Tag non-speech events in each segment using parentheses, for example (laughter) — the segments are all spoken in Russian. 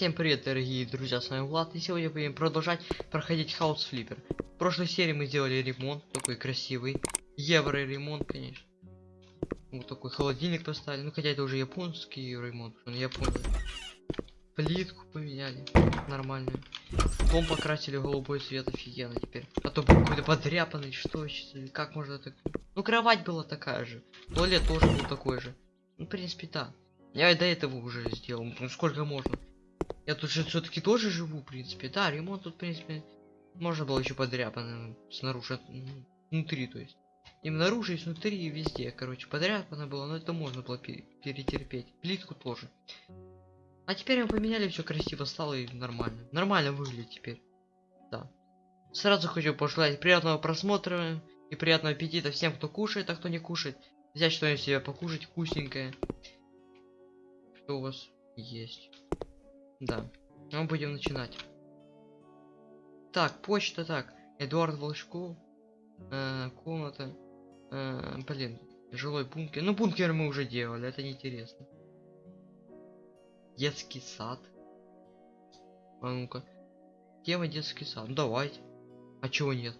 Всем привет, дорогие друзья, с вами Влад, и сегодня будем продолжать проходить House Flipper. В прошлой серии мы сделали ремонт, такой красивый, евро ремонт, конечно. Вот такой холодильник поставили, ну хотя это уже японский ремонт, он японий. Плитку поменяли, нормальную. Дом покрасили в голубой цвет, офигенно теперь. А то был какой-то подряпанный, что как можно так... Ну кровать была такая же, туалет тоже был такой же. Ну, в принципе, да. Я и до этого уже сделал, ну сколько можно. Я тут же все-таки тоже живу, в принципе. Да, ремонт тут, в принципе, можно было еще подряпано снаружи, ну, внутри, то есть. И снаружи, и снутри, и везде, короче, подряпано было, но это можно было пере перетерпеть. Плитку тоже. А теперь мы поменяли, все красиво стало и нормально. Нормально выглядит теперь. Да. Сразу хочу пожелать приятного просмотра и приятного аппетита всем, кто кушает, а кто не кушает. Взять что-нибудь себе покушать вкусненькое. Что у вас есть? Да. Мы будем начинать. Так, почта так. Эдуард Волчков. Э, комната. Э, блин, жилой бункер. Ну, бункер мы уже делали, это неинтересно. Детский сад. А ну-ка. Тема детский сад. Ну давайте. А чего нет?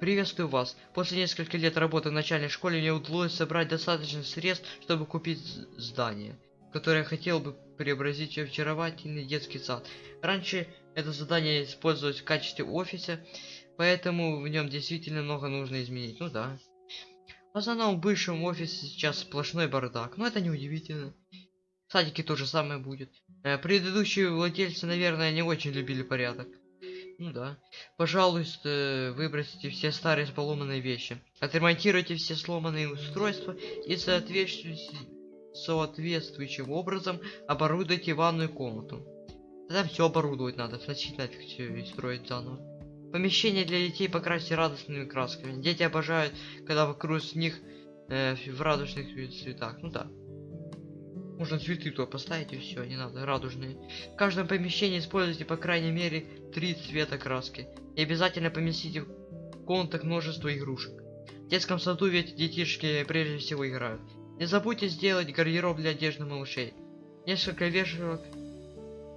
Приветствую вас. После нескольких лет работы в начальной школе мне удалось собрать достаточно средств, чтобы купить здание, которое хотел бы преобразить в очаровательный детский сад. Раньше это задание использовалось в качестве офиса, поэтому в нем действительно много нужно изменить. Ну да. В основном в бывшем офисе сейчас сплошной бардак, но это не удивительно. В садике то же самое будет. Э, предыдущие владельцы, наверное, не очень любили порядок. Ну да. Пожалуйста, выбросите все старые поломанные вещи. Отремонтируйте все сломанные устройства и соответствуйте соответствующим образом оборудуйте ванную комнату. Тогда все оборудовать надо, значит нафиг все и строить заново. Помещение для детей покрасьте радостными красками. Дети обожают, когда вокруг них э, в радужных цветах. Ну да. Можно цветы то поставить и все, не надо, радужные. В каждом помещении используйте по крайней мере три цвета краски. И обязательно поместите в комнатах множество игрушек. В детском саду ведь детишки прежде всего играют. Не забудьте сделать гардероб для одежды малышей. Несколько вешалок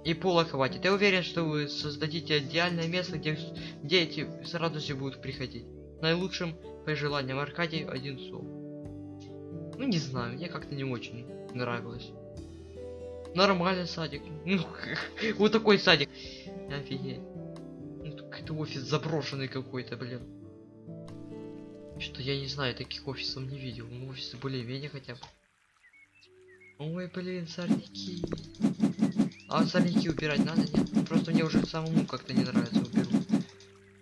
и пола хватит. Я уверен, что вы создадите идеальное место, где дети с радостью будут приходить. Наилучшим пожеланием Аркадий Одинцов. Ну не знаю, мне как-то не очень нравилось. Нормальный садик. Ну, (laughs) вот такой садик. Офигеть. Ну, это офис заброшенный какой-то, блин. Что я не знаю, таких офисов не видел. Ну, офисы более-менее хотя бы. Ой, блин, сорняки. А сорняки убирать надо, нет? Просто мне уже самому как-то не нравится уберу.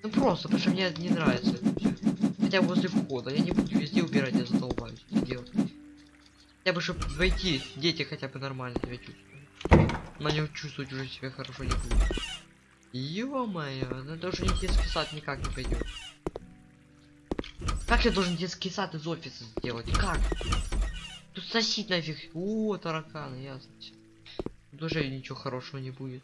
Ну просто, потому что мне не нравится. Хотя возле входа. Я не буду везде убирать, я задолбаюсь это делать. Хотя бы, чтобы войти, дети хотя бы нормально себя чувствуют. Но не чувствовать уже себя хорошо не будет. Ё-моё, ну это уже не детский сад никак не пойдет. Как я должен детский сад из офиса сделать? Как? Тут сосить нафиг. О, тараканы, ясно. Тут уже ничего хорошего не будет.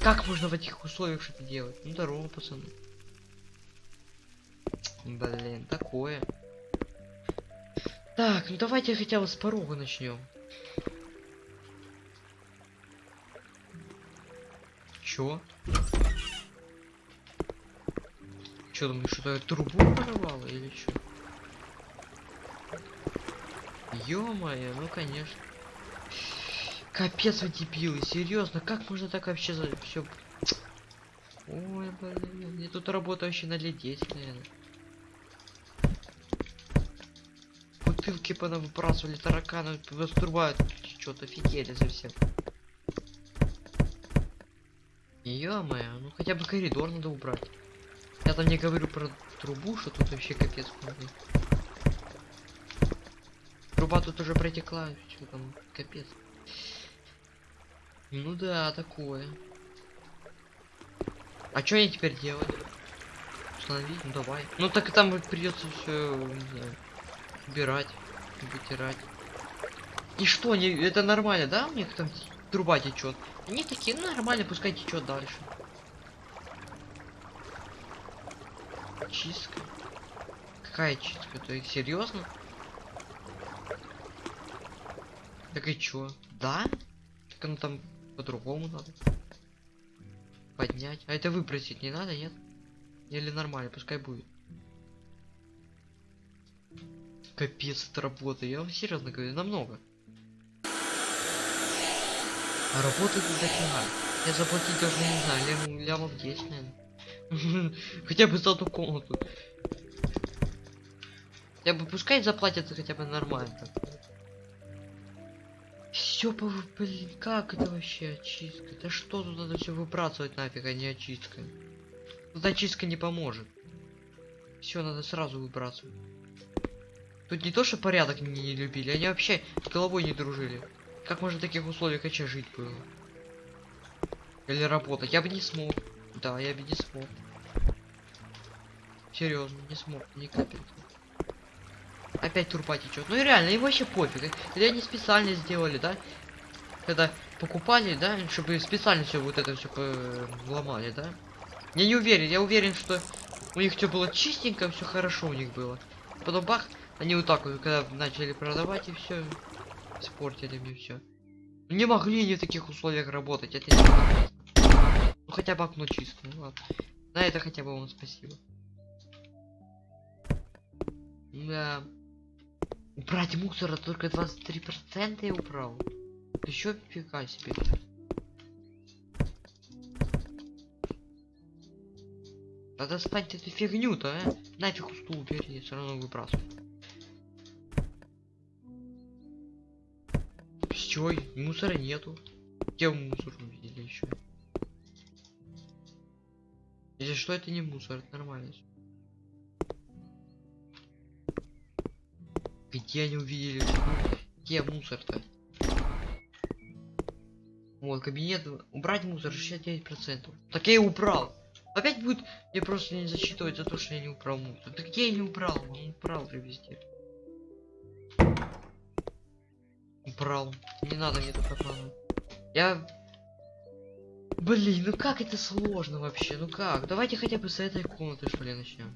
Как можно в этих условиях что-то делать? Ну здорово, пацаны. Блин, такое. Так, ну давайте хотя бы с порога начнем. Чё? Что я трубу прорвало или чё? Ё-моё, ну конечно. Капец вы дебилы, серьезно, как можно так вообще за все? Ой, блин, я тут работаю вообще на лет 10, наверное. Бутылки понавыбрасывали, тараканы вострубают, что-то офигели совсем. Ё-моё, ну хотя бы коридор надо убрать. Там не говорю про трубу, что тут вообще капец полный. Труба тут уже протекла, что там капец. Ну да, такое. А что я теперь делать? Установить? Ну давай. Ну так и там придется все убирать, вытирать. И что, не, это нормально, да? У них там труба течет. Они такие, ну нормально, пускай течет дальше. Чистка. Какая чистка? Есть серьезно? Так и чё? Да? Так оно там по-другому надо. Поднять. А это выбросить не надо, нет? Или нормально, пускай будет. Капец, это работа. Я вам серьезно говорю, намного. А работы тут дофига. Я заплатить должен, не знаю, лям, лямов 10, наверное. (laughs) Хотя бы за одну комнату. Я бы пускай заплатят хотя бы нормально. Все по блин, как это вообще очистка? Да что тут надо все выбрасывать нафиг, а не очистка? Тут очистка не поможет. Все надо сразу выбрасывать. Тут не то, что порядок не, не любили, они вообще с головой не дружили. Как можно в таких условиях вообще жить было? Или работать? Я бы не смог. Да, я бы не смог. Серьезно, не смог, ни капельки. Опять турпа течет. Ну и реально, им вообще пофиг. Или они специально сделали, да? Когда покупали, да, чтобы специально все вот это все ломали, да? Я не уверен, я уверен, что у них все было чистенько, все хорошо у них было. Потом бах, они вот так вот, когда начали продавать и все, испортили мне все. Не могли они в таких условиях работать, это не хотя бы окно чистое, ну ладно. На это хотя бы вам спасибо. Да. Убрать мусора только 23% я убрал. Еще фига себе. Да достать эту фигню-то, а? Нафиг стул убери, все равно выбрасываю. Все, мусора нету. Где мусор увидели еще? Если что, это не мусор, это нормально. Где они увидели? Где мусор-то? Вот, кабинет. Убрать мусор 69%. Так я и убрал. Опять будет мне просто не зачитывать за то, что я не убрал мусор. Так где я не убрал? Он убрал везде. Убрал. Не надо мне тут. Я... Блин, ну как это сложно вообще? Ну как? Давайте хотя бы с этой комнаты что ли начнем.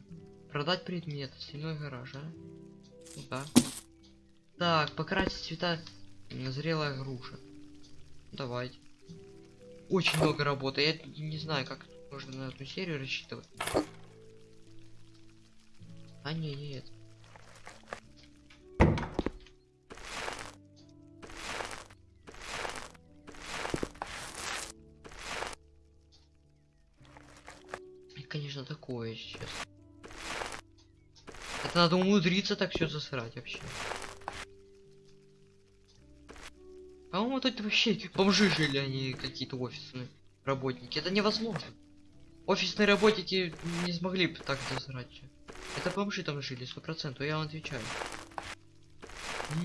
Продать предмет, стальной гараж, а? Ну да. Так, покрасить цвета зрелая груша. Давайте. Очень много работы. Я не знаю, как можно на эту серию рассчитывать. А не, нет. Конечно, такое сейчас. Это надо умудриться так все засрать вообще. По-моему, тут вообще бомжи жили, они какие-то офисные работники. Это невозможно. Офисные работники не смогли бы так засрать. Это бомжи там жили, сто процентов, я вам отвечаю.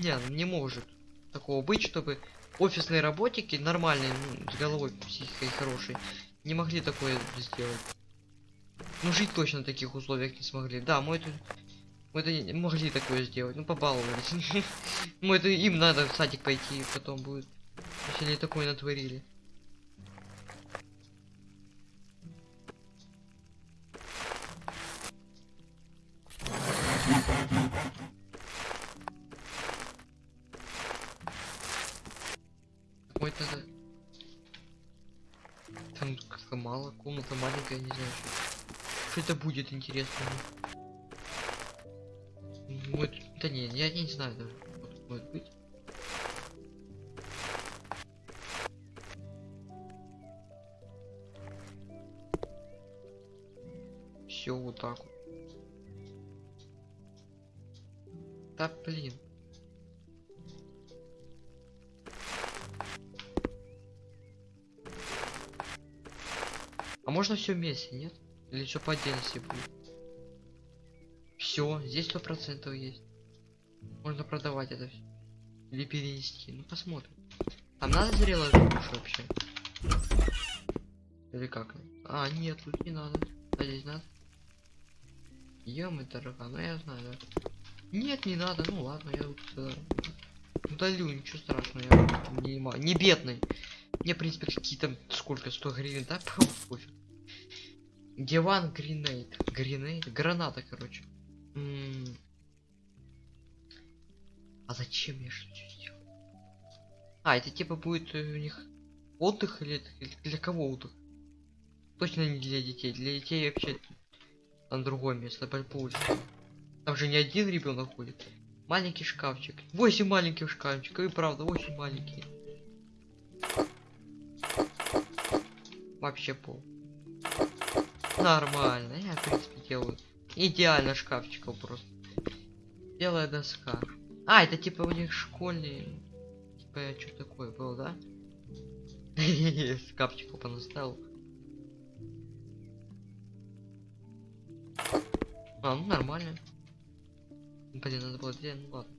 Не, не может такого быть, чтобы офисные работники, нормальные, ну, с головой психикой хорошей, не могли такое сделать. Ну, жить точно в таких условиях не смогли. Да, мы это... Мы это не могли такое сделать. Ну, побаловались. (laughs) Мы это им надо в садик пойти потом будет. Если они такое натворили. Ой, это... Там мало, комната маленькая, не знаю, что, что это будет интересно. Вот, да не, я не знаю даже, тут может быть. Все вот так вот. Да блин. А можно все вместе, нет? Или все по отдельности будет? Все, здесь сто процентов есть. Можно продавать это все. Или перенести. Ну посмотрим. Там надо зрелая груша вообще? Или как? А, нет, тут не надо. А здесь надо. Ем дорога, ну я знаю, да. Нет, не надо, ну ладно, я э, удалю, ничего страшного, я не, не бедный. Мне, в принципе, какие-то, сколько, 100 гривен, да? (laughs) Пофиг. Диван гринейт. Гринейт? Граната, короче. М. А зачем я что сделал? А, это типа будет э, у них отдых или для кого отдых? Точно не для детей. Для детей вообще на другое место, улице. Там же не один ребенок ходит. Маленький шкафчик. Восемь маленьких шкафчиков. И правда, очень маленькие. Вообще пол. Нормально. Я, в принципе, делаю. Идеально шкафчиков просто. Белая доска. А, это типа у них школьный. Типа что такое было, да? (laughs) Шкафчиков понаставил. А, ну нормально. Блин, надо было где, ну ладно.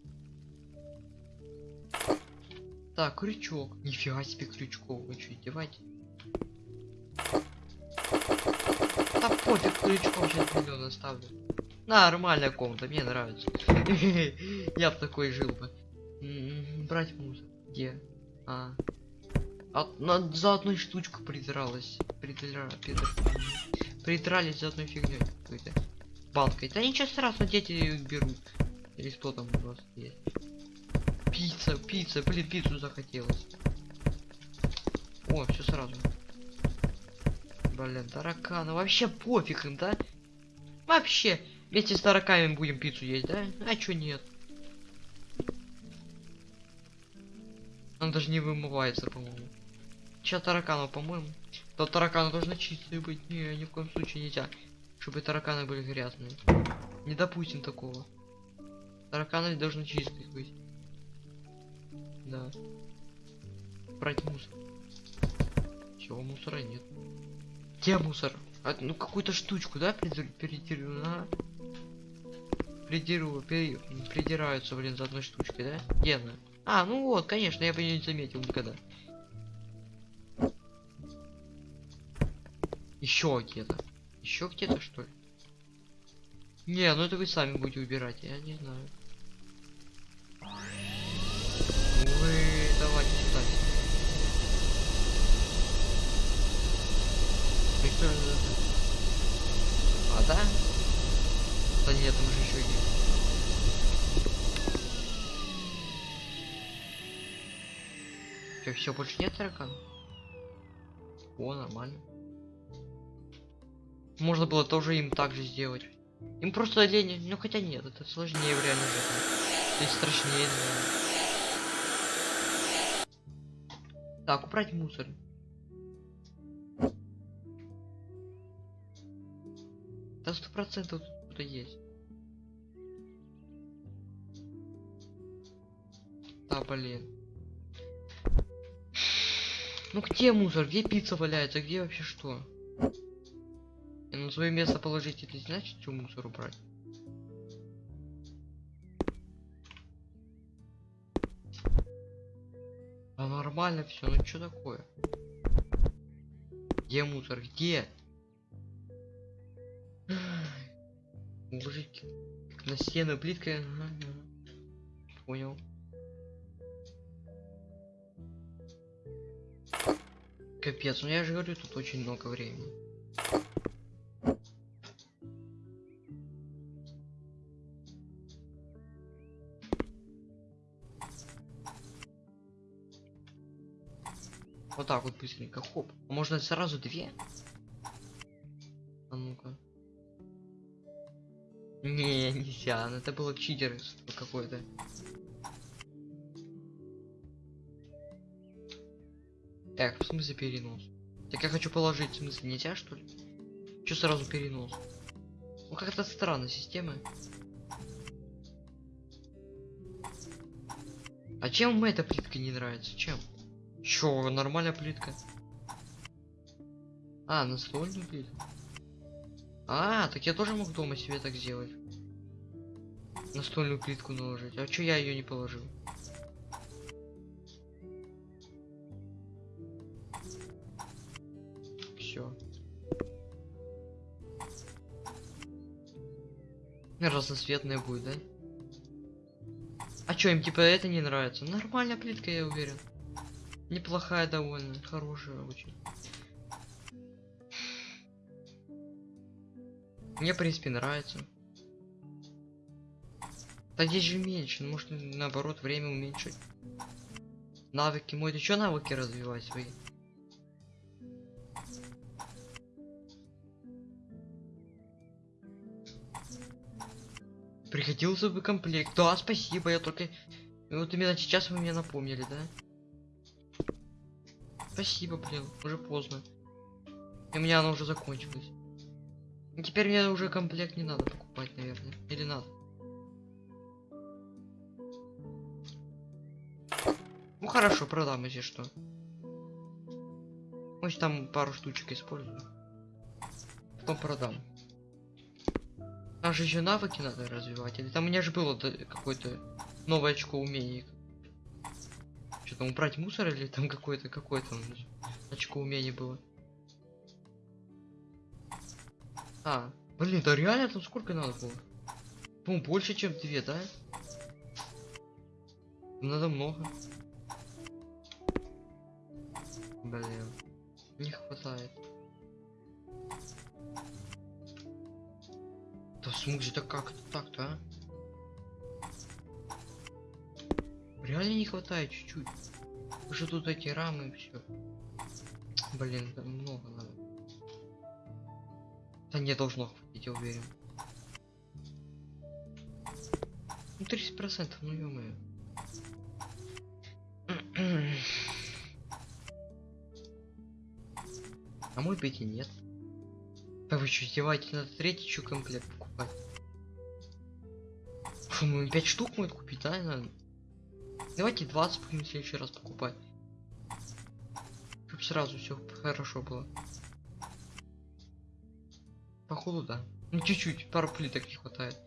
Так, крючок. Нифига себе крючков. Вы что, издеваетесь? Да пофиг, крючком сейчас миллион оставлю. Нормальная комната, мне нравится. (laughs) Я бы такой жил бы. М, Брать мусор. Где? А. На- за одной штучку придралась. Придра... придр- за одной фигней какой-то. Банкой. Да ничего страшного, дети берут. Или что там у вас есть? Пицца, пицца, блин, пиццу захотелось. О, все сразу. Блин, тараканы. Вообще пофиг им, да? Вообще. Вместе с тараками будем пиццу есть, да? А чё нет? Он даже не вымывается, по-моему. Сейчас тараканов, по-моему. То тараканы должны чистые быть. Не, ни в коем случае нельзя. Чтобы тараканы были грязные. Не допустим такого. Тараканы должны чистые быть. Да. Брать мусор. Чего мусора нет? Где мусор? А, ну какую-то штучку, да, придир- придираю, ага. Придираю, пере- придираются, блин, за одной штучкой, да? Где она? А, ну вот, конечно, я бы её не заметил никогда. Еще где-то. Еще где-то, что ли? Не, ну это вы сами будете убирать, я не знаю. Вы давайте сюда. Прикольно. А да? Нет, там же еще есть. Че, все, больше нет таракан? О, нормально. Можно было тоже им так же сделать. Им просто лень, ну хотя нет, это сложнее в реальной жизни. То есть страшнее. наверное. Так, убрать мусор. Да сто процентов тут кто-то есть. Да, блин. Ну где мусор? Где пицца валяется? Где вообще что? И на свое место положить, это значит, что мусор убрать? А нормально все, ну что такое? Где мусор? Где? Уложить на стену ага. Понял. Капец, ну я же говорю, тут очень много времени. Вот так вот быстренько, хоп. Можно сразу две? Не, нельзя, ну это было читерство какое-то. Так, в смысле перенос? Так я хочу положить, в смысле нельзя что ли? Че сразу перенос? Ну как-то странно система. А чем эта плитка не нравится? Чем? Чё, нормальная плитка? А, настольную плитку? А, так я тоже мог дома себе так сделать. Настольную плитку наложить. А чё я ее не положил? Все. Разноцветная будет, да? А чё, им типа это не нравится? Нормальная плитка, я уверен. Неплохая довольно, хорошая очень. Мне, в принципе, нравится. Да здесь же меньше, ну, может наоборот время уменьшить. Навыки мой, ты чё навыки развивать свои? Пригодился бы комплект. Да, спасибо, я только... Вот именно сейчас вы мне напомнили, да? Спасибо, блин, уже поздно. И у меня оно уже закончилось. Теперь мне уже комплект не надо покупать, наверное. Или надо? Ну хорошо, продам, если что. Может там пару штучек использую. Потом продам. Там же еще навыки надо развивать. Или там у меня же было какое-то новое очко умений. Что там убрать мусор или там какое-то какое-то очко умений было. А, блин, да реально там сколько надо было? Ну, больше, чем две, да? Надо много. Блин, не хватает. Да в смысле, да как так-то, а? Реально не хватает чуть-чуть. Уже тут эти рамы и все. Блин, да много надо. Да не должно хватить, я уверен. Ну 30 процентов, ну ё-моё. (clears throat) А мой беги нет. Да вы что, издеваетесь? Надо третий еще комплект покупать. Фу, мы 5 штук может купить, да? Надо? Давайте 20 будем в следующий раз покупать. Чтоб сразу все хорошо было. Походу, да. Ну чуть-чуть, пару плиток не хватает.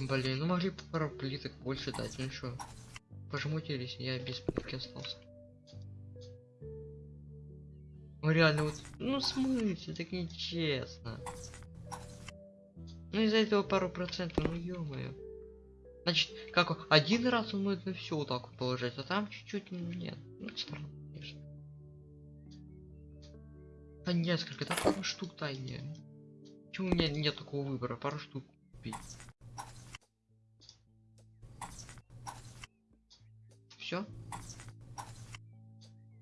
Блин, ну могли пару плиток больше дать, ну что. Пожмутились, я без плитки остался. Ну реально вот, ну смысле, так нечестно. Ну из-за этого пару процентов, ну ё-моё. Значит, как один раз он может на все вот так вот положить, а там чуть-чуть нет. Ну странно, конечно. А несколько, да пару штук дай мне. Почему у меня нет такого выбора? Пару штук купить. Все?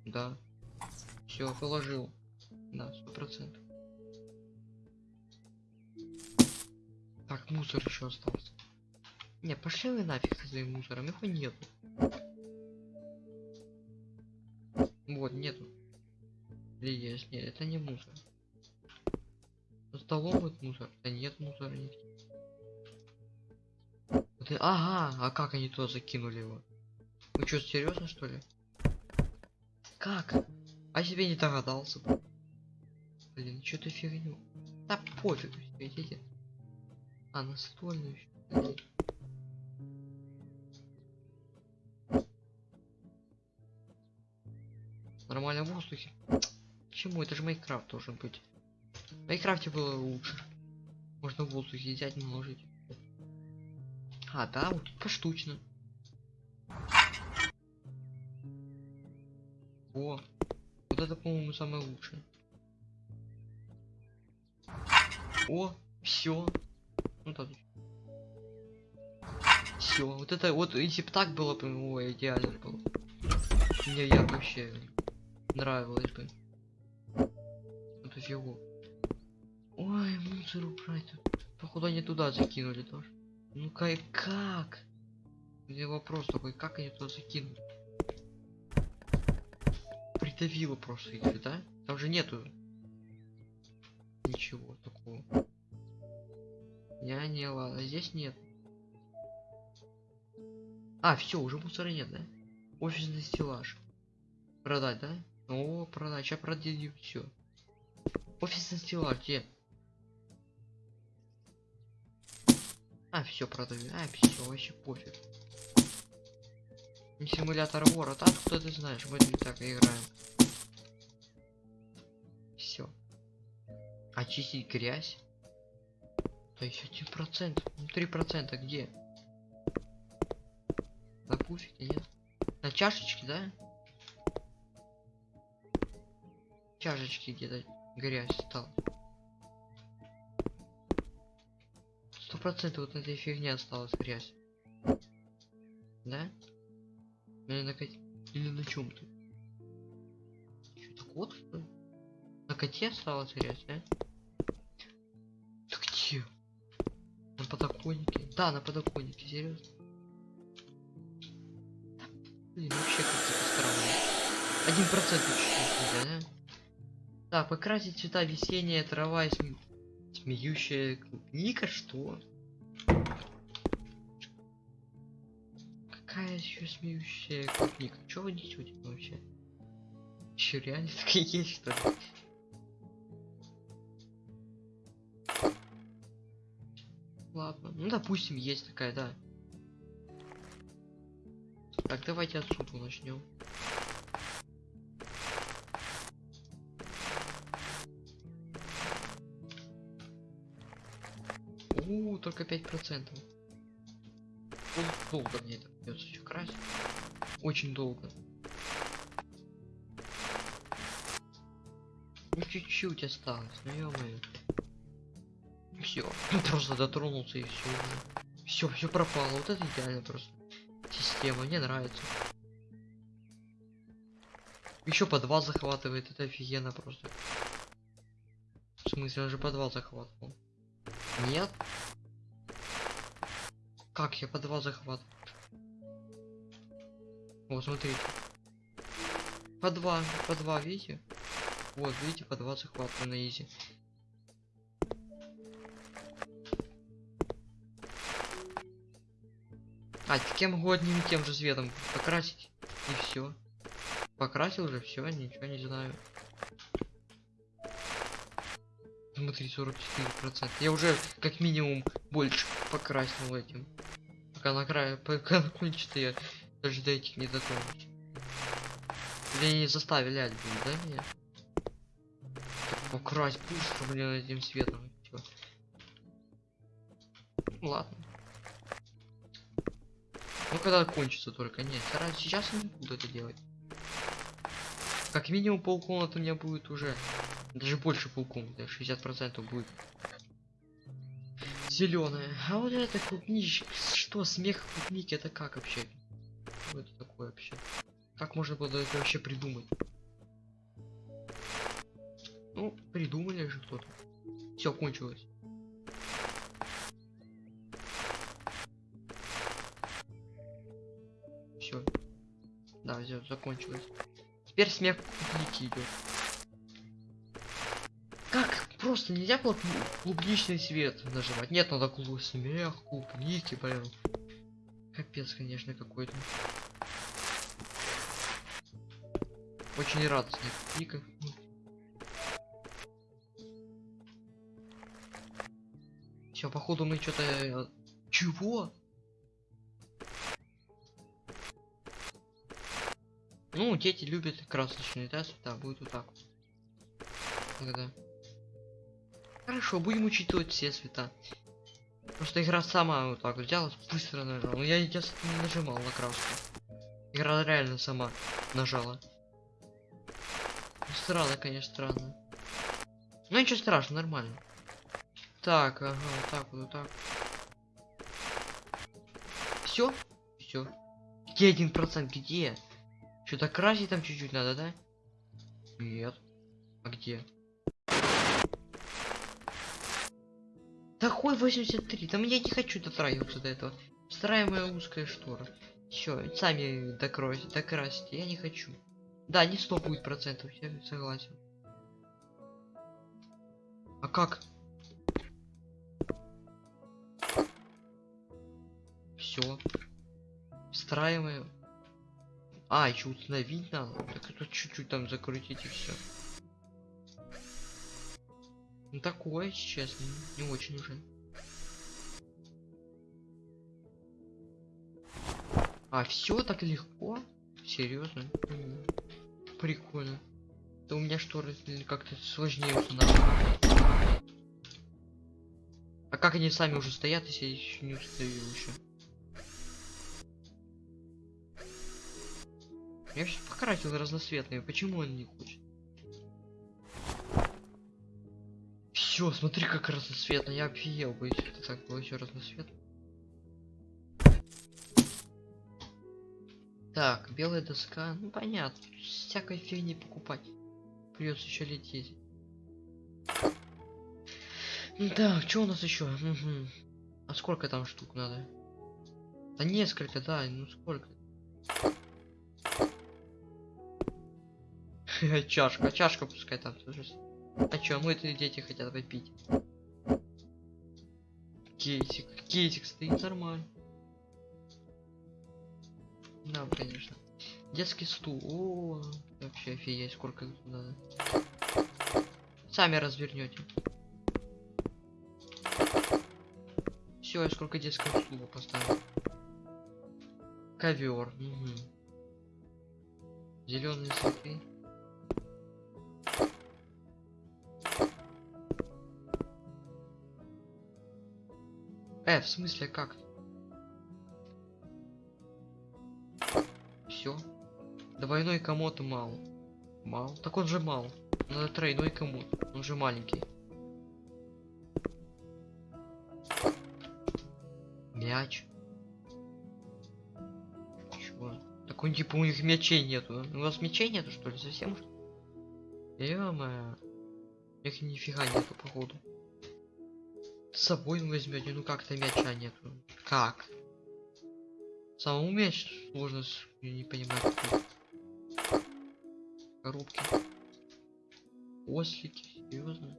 Да. Все, положил. Да, сто процентов. Так, мусор еще остался. Не, пошли вы нафиг со своим мусором, его нету. Вот, нету. Или есть? Нет, это не мусор. За столом вот мусор. Да нет мусора нигде. Вот, ага, а как они туда закинули его? Вы что, серьезно что ли? Как? А себе не догадался бы. Блин, что ты фигню? Да пофиг, идите. А, настольную. Блин. Нормально в воздухе. Почему? Это же Майнкрафт должен быть. В Майнкрафте было лучше. Можно в воздухе взять, наложить. А, да, вот поштучно. О, вот это, по-моему, самое лучшее. О, все. Ну так. Все, вот это вот, если бы так было, бы, ой, идеально было. Мне я вообще нравилось бы. Это фигу. Ой, мусор убрать. тут. Походу они туда закинули тоже. Ну-ка и как? Мне вопрос такой, как они туда закинули? Придавило просто их, да? Там же нету ничего такого. Я не ладно, здесь нет. А, все, уже мусора нет, да? Офисный стеллаж. Продать, да? О, продать, сейчас продадим все. Офисный стеллаж, где? А, все продаю. А, все, вообще пофиг. Симулятор вора, так кто ты знаешь, мы так играем. Очистить грязь. Да еще один процент. Ну три процента где? На пуфике, нет? На чашечке, да? Чашечки где-то грязь стал. Сто процентов вот этой фигне осталась грязь. Да? Или на? Или на чем ты? Что-то кот, что ли? На коте стало терять, а? Да, на подоконнике, серьезно. Блин, вообще как-то странно. Один процент да? Так, покрасить цвета весенняя трава и сме- смеющая клубника, что? Какая еще смеющая клубника? Чё вы несете вообще? Еще реально (laughs) такие есть, что ли? Ну допустим, есть такая, да. Так, давайте отсюда начнем. У, только пять процентов. Долго мне это придется еще красить. Очень долго. Ну чуть-чуть осталось, ну ё-моё. Все, просто дотронулся и все. Все, все пропало. Вот это идеально просто. Система, мне нравится. Еще подвал захватывает, это офигенно просто. В смысле, он же подвал захватывал. Нет? Как я подвал захват? Вот, смотрите. По два, по два, видите? Вот, видите, по два захвата на изи. А, одним и тем же цветом покрасить. И все. Покрасил уже, все, ничего не знаю. Смотри, 44%. Я уже как минимум больше покрасил этим. Пока на крае, пока закончится, я даже до этих не дотронусь. Или они заставили будет, да, меня? Покрась быстро, блин, этим светом. Всё. Ладно. Ну когда кончится только, нет. Сара- Сейчас не буду это делать. Как минимум полкомнаты у меня будет уже. Даже больше полкомнаты, 60% будет. Зеленая. А вот это клубничка. Что, смех клубники, это как вообще? Что это такое вообще? Как можно было это вообще придумать? Ну, придумали же кто-то. Все, кончилось. Все, закончилось. Теперь смех клубники идет. Как? Просто нельзя было клу- клубничный свет нажимать. Нет, надо клуб смех, клубники, блин. Капец, конечно, какой-то. Очень радостный клубника. Все, походу мы что-то... Чего? Ну, дети любят красочные, да, цвета, будет вот так. Тогда. Хорошо, будем учитывать все цвета. Просто игра сама вот так взяла, быстро нажала. Ну я сейчас не нажимал на краску. Игра реально сама нажала. Странно, конечно, странно. Ну ничего страшного, нормально. Так, ага, вот так вот, вот так. Все? Все. Где один процент? Где? Что-то красить там чуть-чуть надо, да? Нет. А где? Такой 83. Там я не хочу дотрагиваться до этого. Встраиваемая узкая штора. Все, сами докройте, докрасьте. Я не хочу. Да, не 100 будет процентов, я согласен. А как? Все. Встраиваем. А, еще установить надо. Так это чуть-чуть там закрутить и все. Ну такое, честно, не очень уже. А, все так легко? Серьезно? Прикольно. Да у меня шторы как-то сложнее устанавливать. А как они сами уже стоят, если я еще не установил еще? Покрасил разноцветные, почему он не хочет? Все, смотри, как разноцветно, я офигел бы, если это так было еще разноцветно. Так, белая доска. Ну понятно. Всякой фигни покупать. Придется еще лететь. Так, что у нас еще? А сколько там штук надо? Да несколько, да, ну сколько? (laughs) Чашка, чашка пускай там тоже. А чё, мы это дети хотят попить. Кейсик, кейсик стоит нормально. Да, конечно. Детский стул. О, вообще офигеть, сколько надо. Сами развернете. Все, я сколько детского стула поставил. Ковер. Угу. Зеленые цветы. Э, в смысле как? Все. Двойной комод мало. Мало. Так он же мал. Надо тройной комод. Он же маленький. Мяч. Чего? Так он типа у них мячей нету. У вас мячей нету что ли? Совсем? Ё-моё. У них нифига нету походу. С собой возьмете, ну как-то мяча нету. Как? Самому мяч сложно, не понимаю. Какой. Коробки. Ослики, серьезно?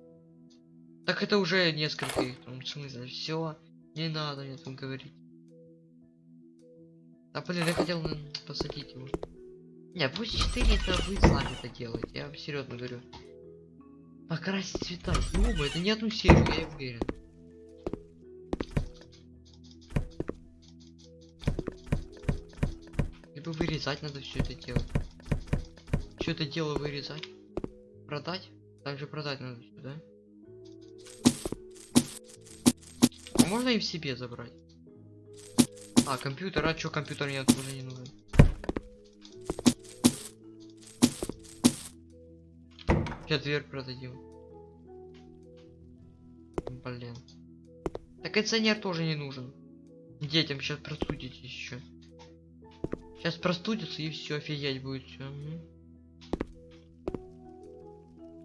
Так это уже несколько их там, в смысле, все, не надо мне там говорить. А блин, я хотел посадить его. Не, пусть 4 это вы сами это делаете, я серьезно говорю. Покрасить цвета, ну это не одну серию, я уверен. Вырезать надо все это делать. Все это дело вырезать. Продать? Также продать надо все, да? А можно и в себе забрать? А, компьютер, а чё компьютер мне тоже не нужен? Сейчас дверь продадим. Блин. Так кондиционер тоже не нужен. Детям сейчас простудитесь еще. Сейчас простудится и все, офигеть будет все.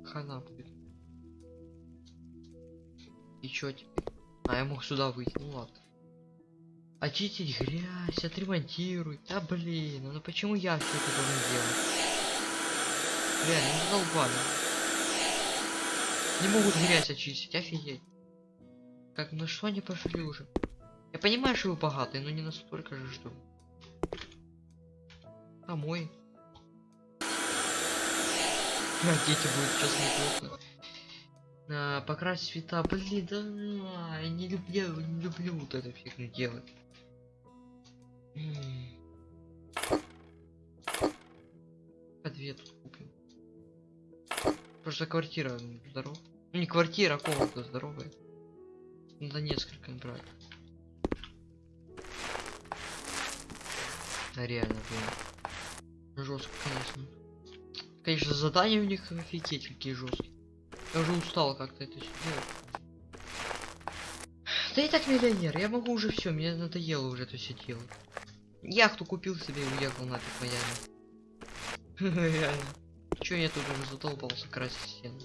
Хана будет. И чё теперь? А, я мог сюда выйти, ну ладно. Очистить грязь, отремонтируй. Да блин, ну почему я все это должен делать? Реально, ну задолбали. Не могут грязь очистить, офигеть. Как, на что они пошли уже? Я понимаю, что вы богатые, но не настолько же, что... Домой. А, дети будут сейчас неплохо. А, покрасить цвета, блин, да я не люблю, не люблю вот эту фигню делать. М. Подвет купим. Просто квартира здоров. Ну не квартира, а комната здоровая. Надо несколько брать. Реально, блин. Жестко, конечно. Конечно, задания у них офигеть какие жесткие. Я уже устал как-то это все делать. Да и так миллионер, я могу уже все, мне надоело уже это все делать. Яхту купил себе и уехал нафиг Майами. (laughs) Реально. Че я тут уже задолбался красить стены?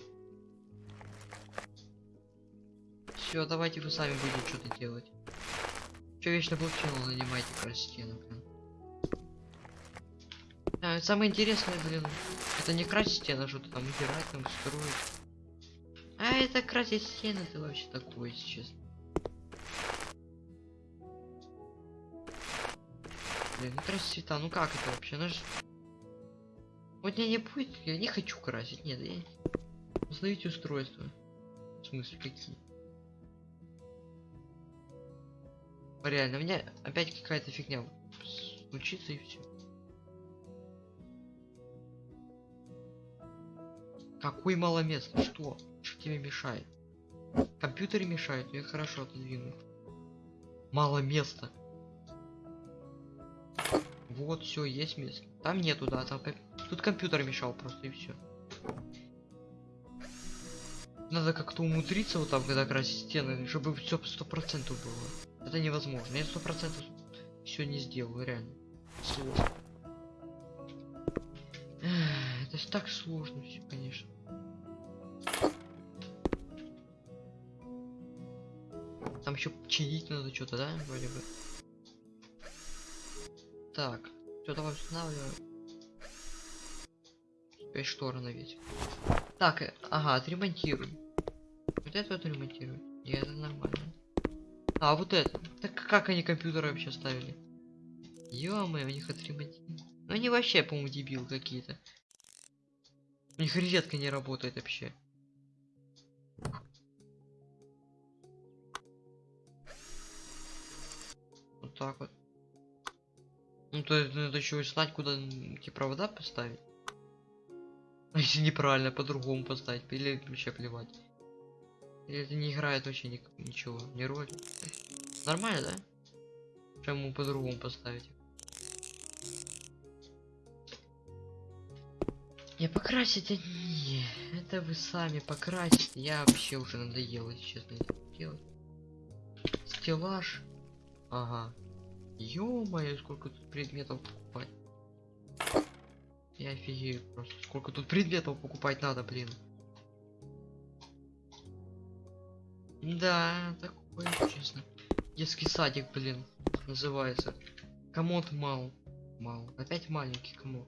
Все, давайте вы сами будете что-то делать. Че вечно блокчейн занимаете красить стены, блин. А, самое интересное, блин, это не красить стены, а что-то там убирать, там строить. А это красить стены, это вообще такое, если честно. Блин, ну красить цвета, ну как это вообще? Ж... Вот меня не будет, я не хочу красить, нет, я... Установите устройство. В смысле, какие? Реально, у меня опять какая-то фигня случится и все. Какой мало места? Что? Что тебе мешает? Компьютеры мешают, я хорошо отодвину. Мало места. Вот, все, есть место. Там нету, да, там комп... тут компьютер мешал просто и все. Надо как-то умудриться вот там, когда красить стены, чтобы все сто процентов было. Это невозможно. Я сто процентов все не сделаю, реально. Сложно. Есть так сложно все, конечно. Там еще чинить надо что-то, да, вроде бы. Так, все, давай устанавливаем. Опять шторы навесить. Так, э, ага, отремонтируем. Вот это вот ремонтируем. И это нормально. А, вот это. Так как они компьютеры вообще ставили? ё у них отремонтировали. Ну они вообще, по-моему, дебил какие-то. У них розетка не работает вообще. Вот так вот. Ну то есть надо еще знать, куда эти провода поставить. (laughs) Если неправильно, по-другому поставить, или вообще плевать. Или это не играет вообще ни ничего, не роли. Нормально, да? Почему по-другому поставить? Я покрасить, не, это вы сами покрасите. Я вообще уже надоело, честно, это делать. Стеллаж. Ага. Ё-моё, сколько тут предметов покупать. Я офигею просто. Сколько тут предметов покупать надо, блин. Да, такое, честно. Детский садик, блин, называется. Комод мал. Мал. Опять маленький комод.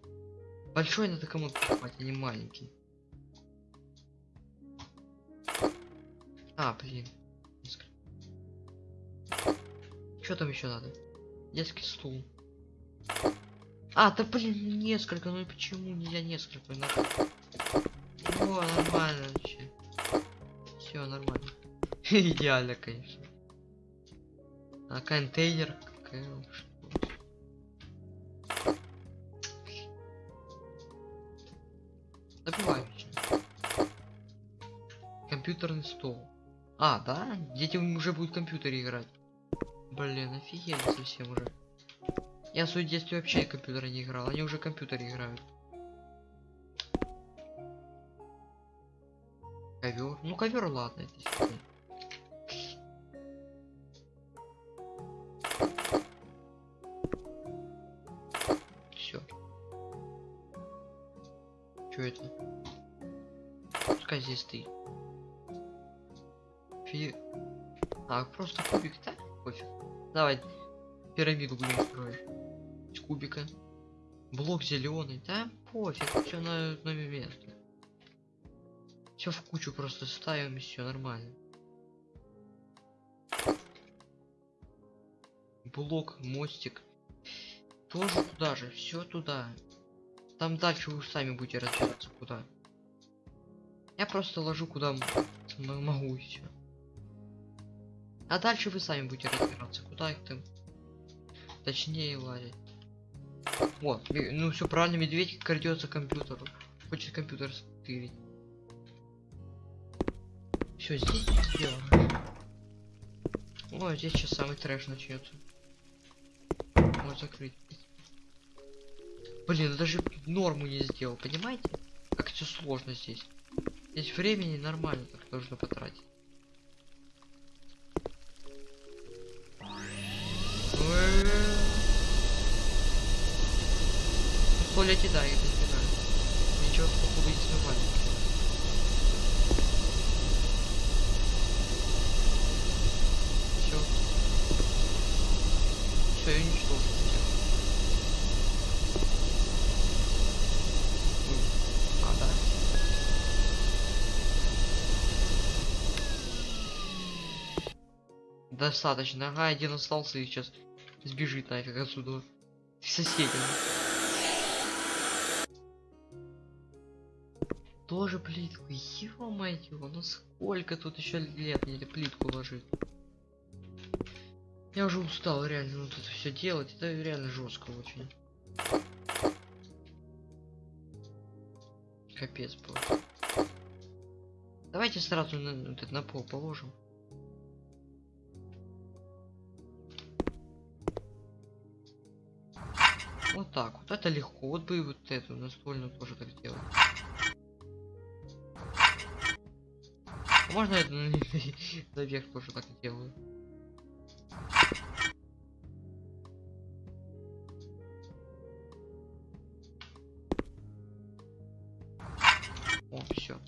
Большой надо кому-то покупать, а не маленький. А, блин. Что там еще надо? Детский стул. А, да блин, несколько, ну почему нельзя несколько? Надо... О, нормально вообще. Все нормально. (laughs) Идеально, конечно. А контейнер Компьютерный стол. А, да? Дети уже будут в компьютере играть. Блин, офигели совсем уже. Я в своем детстве вообще в компьютере не играл, они уже в компьютере играют. Ковер. Ну ковер ладно, это просто кубик, да? Пофиг. Давай пирамиду будем строить. Из кубика. Блок зеленый. Да пофиг, все на, на место. Все в кучу просто ставим и все нормально. Блок, мостик. Тоже туда же, все туда. Там дальше вы сами будете разбираться куда. Я просто ложу куда могу и все. А дальше вы сами будете разбираться, куда их там точнее лазить. Вот, ну все правильно, медведь крадется к компьютеру. Хочет компьютер стырить. Все, здесь сделано. Ой, здесь сейчас самый трэш начнется. Можно закрыть. Блин, даже норму не сделал, понимаете? Как все сложно здесь. Здесь времени нормально так нужно потратить. Туалете, да, я не знаю. Ничего, походу, не смывали. Все. Все, я уничтожил. А, да. Достаточно. Ага, один остался и сейчас сбежит нафиг отсюда. Соседям. Тоже плитку. Ё-моё, ну сколько тут еще лет мне плитку ложить? Я уже устал реально вот это все делать. Это реально жестко очень. Капец просто. Давайте сразу на, на, на пол положим. Вот так вот. Это легко. Вот бы и вот эту настольную тоже так делать. Можно это (laughs) забег тоже так делаю. О, все.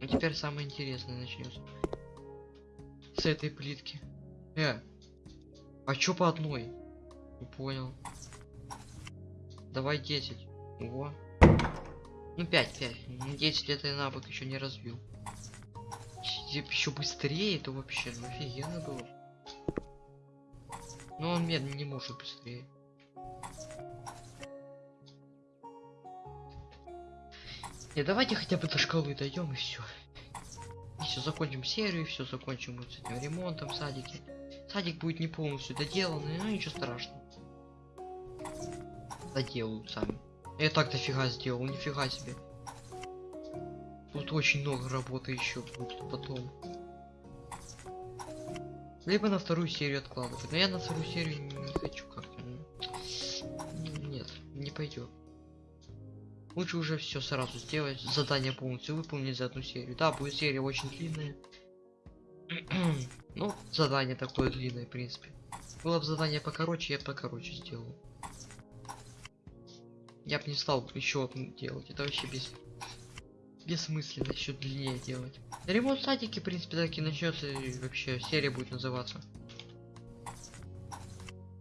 А ну, теперь самое интересное начнется. С этой плитки. Э, а чё по одной? Не понял. Давай 10. Ого. Ну 5, 5. Ну 10 это я навык еще не развил. Еще быстрее, это вообще ну, офигенно было. Но он медленно не может быстрее. Не, давайте хотя бы до шкалы дойдем и все. И все, закончим серию, все, закончим вот с этим ремонтом в садике. Садик будет не полностью доделанный, но ничего страшного. Доделают сами. Я так дофига сделал, нифига себе. Тут очень много работы еще будет потом. Либо на вторую серию откладывать. Но я на вторую серию не хочу как-то. ну, Нет, не пойдет. Лучше уже все сразу сделать, задание полностью выполнить за одну серию. Да, будет серия очень длинная. (clears throat) ну, задание такое длинное, в принципе. Было бы задание покороче, я покороче сделал. Я бы не стал еще одну делать. Это вообще без бессмысленно еще длиннее делать. Ремонт садики, в принципе, так и начнется, и вообще серия будет называться.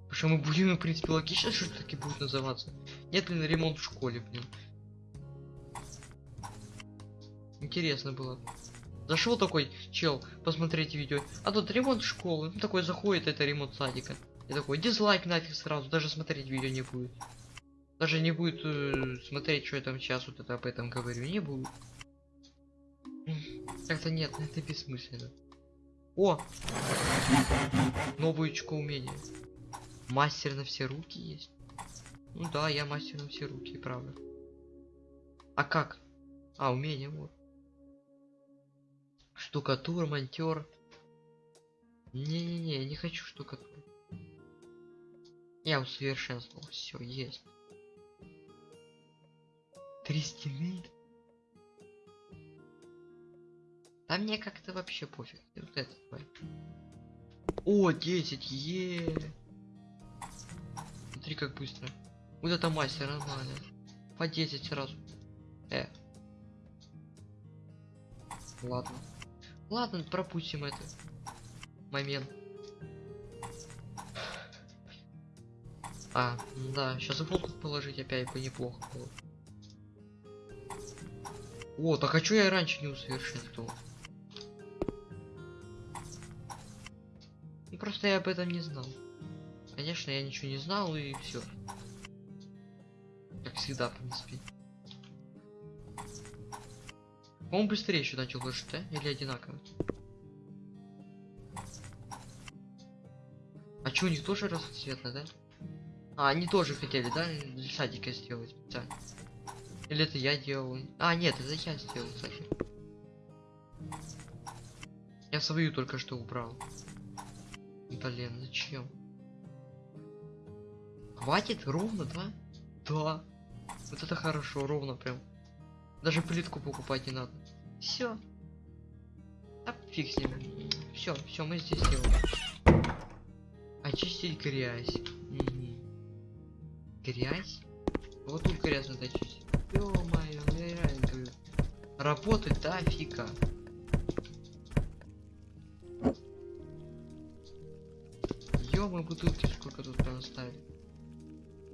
Потому мы будем, в принципе, логично, что таки будет называться. Нет ли на ремонт в школе, блин. Интересно было. Зашел такой чел посмотреть видео, а тут ремонт школы. Ну, такой заходит, это ремонт садика. И такой дизлайк нафиг сразу, даже смотреть видео не будет. Даже не будет э, смотреть, что я там сейчас вот это об этом говорю, не будет. Как-то нет, (laughs) это бессмысленно. О! Новое очко умения. Мастер на все руки есть. Ну да, я мастер на все руки, правда. А как? А, умение, вот. Штукатур, монтер. Не-не-не, не хочу штукатур. Я усовершенствовал. Все, есть. Три стены. Да мне как-то вообще пофиг. Вот это давай. О, 10, е. Смотри, как быстро. Вот это мастер, нормально. По 10 сразу. Э. Ладно. Ладно, пропустим это. Момент. А, да, сейчас болт положить опять бы неплохо было. О, так а чё я раньше не усовершенствовал? Ну, просто я об этом не знал. Конечно, я ничего не знал и все. Как всегда, в принципе. Он быстрее еще начал ложить, да? Или одинаково? А что, у них тоже разноцветно, да? А, они тоже хотели, да? Для садика сделать специально. Или это я делал? А, нет, это я сделал, кстати. Я свою только что убрал. Блин, зачем? Хватит? Ровно, да? Да. Вот это хорошо, ровно прям. Даже плитку покупать не надо. Все. А фиг с ним. Все, все, мы здесь делаем. Очистить грязь. Угу. Грязь? Вот тут грязь надо очистить. Ё-моё, ну я реально говорю. Работать да фига. Ё, мы бутылки сколько тут оставили.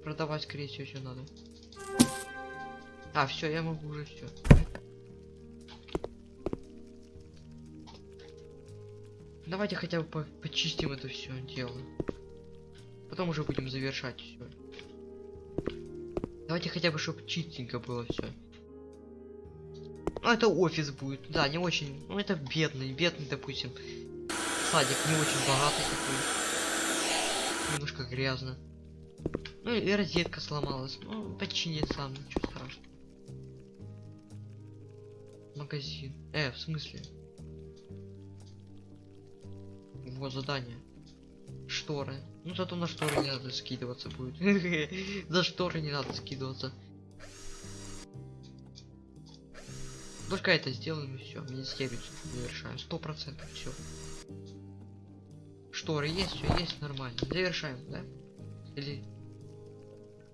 Продавать, скорее всего, еще надо. А, все, я могу уже все. Давайте хотя бы по почистим это все дело. Потом уже будем завершать все. Давайте хотя бы, чтобы чистенько было все. Ну, это офис будет. Да, не очень. Ну, это бедный, бедный, допустим. Садик не очень богатый такой. Немножко грязно. Ну, и розетка сломалась. Ну, починит сам, ничего страшного. Магазин. Э, в смысле? Вот задание. Шторы. Ну зато на шторы не надо скидываться будет. (laughs) За шторы не надо скидываться. Только это сделаем и все. Министерию завершаем. Сто процентов все. Шторы есть, все есть нормально. Завершаем, да? Или.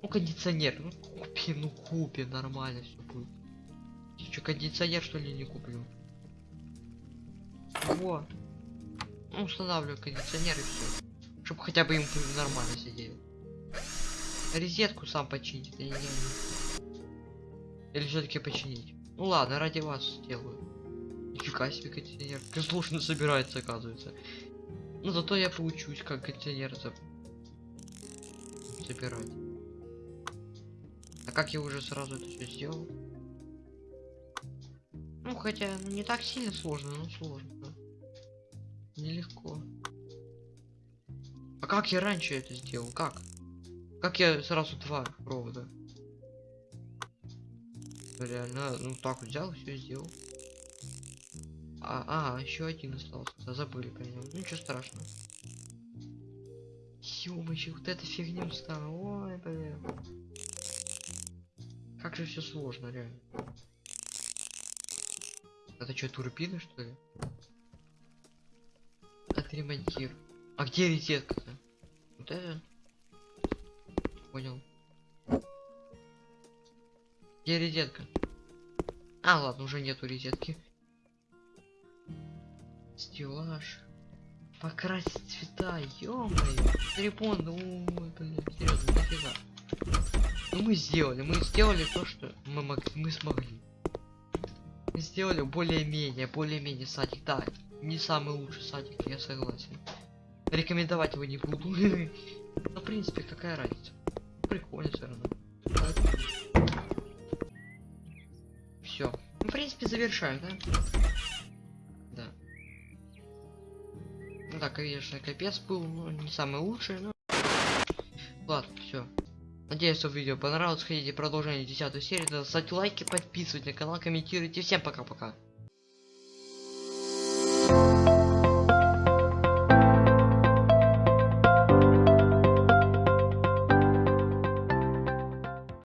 Ну кондиционер. Ну купи, ну купи, нормально все будет. Че, кондиционер что ли не куплю? Во. Ну, устанавливаю кондиционер и все. Чтобы хотя бы им нормально сидели. Розетку сам починить, это не делаю. Или все-таки починить? Ну ладно, ради вас сделаю. Нифига себе кондиционер. Как сложно собирается, оказывается. Ну зато я поучусь, как кондиционер за... собирать. А как я уже сразу это все сделал? Ну хотя ну, не так сильно сложно, но сложно. Нелегко. А как я раньше это сделал? Как? Как я сразу два провода? Реально, ну так взял, все сделал. А, а, еще один остался. Да, Забыли про него. Ну, Ничего страшного. Ёмочек, вот эта фигню стала. Ой, блин. Как же все сложно, реально. Это что, турбины, что ли? Отремонтируй. А где розетка-то? Вот это? Понял. Где розетка? А, ладно, уже нету розетки. Стеллаж. Покрасить цвета, ё-моё. Трипон, ой, блин, серьезно, нафига. Ну мы сделали, мы сделали то, что мы могли, мы смогли. Мы сделали более-менее, более-менее садик, да. Не самый лучший садик, я согласен. Рекомендовать его не буду. (laughs) Но в принципе, какая разница? Прикольно все равно. Все. Ну, в принципе, завершаю, да? Да. Ну да, конечно, капец был, ну, не самый лучший, но... Ладно, все. Надеюсь, что видео понравилось. Хотите продолжение 10 серии, ставьте лайки, подписывайтесь на канал, комментируйте. Всем пока-пока.